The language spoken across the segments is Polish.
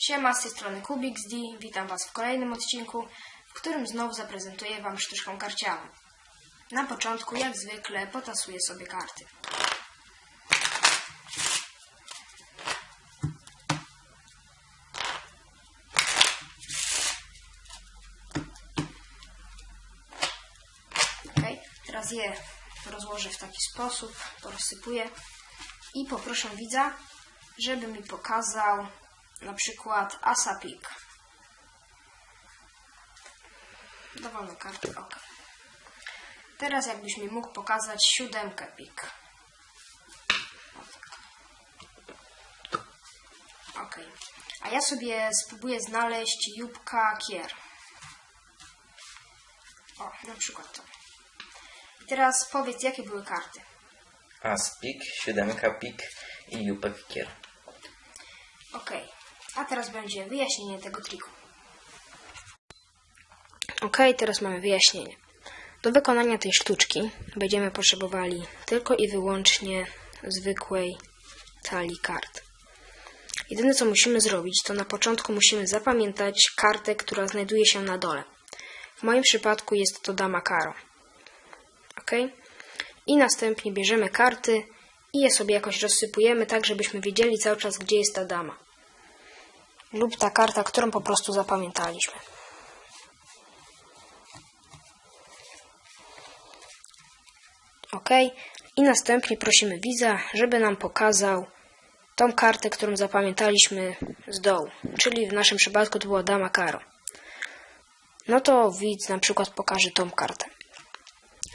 Siema, z tej strony Kubix D. Witam Was w kolejnym odcinku, w którym znowu zaprezentuję Wam sztuczką karcianą. Na początku, jak zwykle, potasuję sobie karty. Ok, teraz je rozłożę w taki sposób, porozsypuję i poproszę widza, żeby mi pokazał na przykład asa pik. Dowolne karty, ok. Teraz jakbyś mi mógł pokazać siódemkę pik. Tak. Ok. A ja sobie spróbuję znaleźć jubka kier. O, na przykład to. I teraz powiedz, jakie były karty. As pik, siódemka pik i jupek kier. Ok, a teraz będzie wyjaśnienie tego triku. Ok, teraz mamy wyjaśnienie. Do wykonania tej sztuczki będziemy potrzebowali tylko i wyłącznie zwykłej talii kart. Jedyne co musimy zrobić, to na początku musimy zapamiętać kartę, która znajduje się na dole. W moim przypadku jest to dama karo. Ok? I następnie bierzemy karty i je sobie jakoś rozsypujemy, tak żebyśmy wiedzieli cały czas, gdzie jest ta dama. Lub ta karta, którą po prostu zapamiętaliśmy. Ok. I następnie prosimy widza, żeby nam pokazał tą kartę, którą zapamiętaliśmy z dołu. Czyli w naszym przypadku to była dama karo. No to widz na przykład pokaże tą kartę.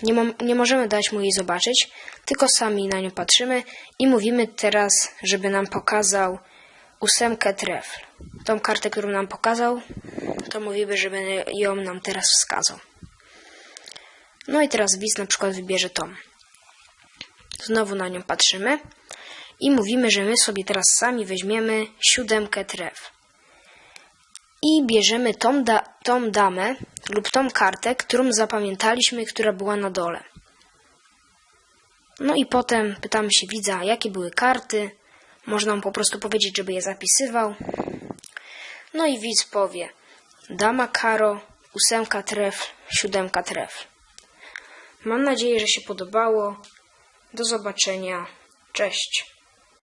Nie, nie możemy dać mu jej zobaczyć, tylko sami na nią patrzymy i mówimy teraz, żeby nam pokazał ósemkę trefl. Tą kartę, którą nam pokazał, to mówimy, żeby ją nam teraz wskazał. No i teraz widz na przykład wybierze tą. Znowu na nią patrzymy i mówimy, że my sobie teraz sami weźmiemy siódemkę trefl. I bierzemy tą, da- tą damę lub tą kartę, którą zapamiętaliśmy, która była na dole. No i potem pytamy się widza, jakie były karty. Można mu po prostu powiedzieć, żeby je zapisywał. No i widz powie dama karo, ósemka trefl, siódemka trefl. Mam nadzieję, że się podobało. Do zobaczenia. Cześć.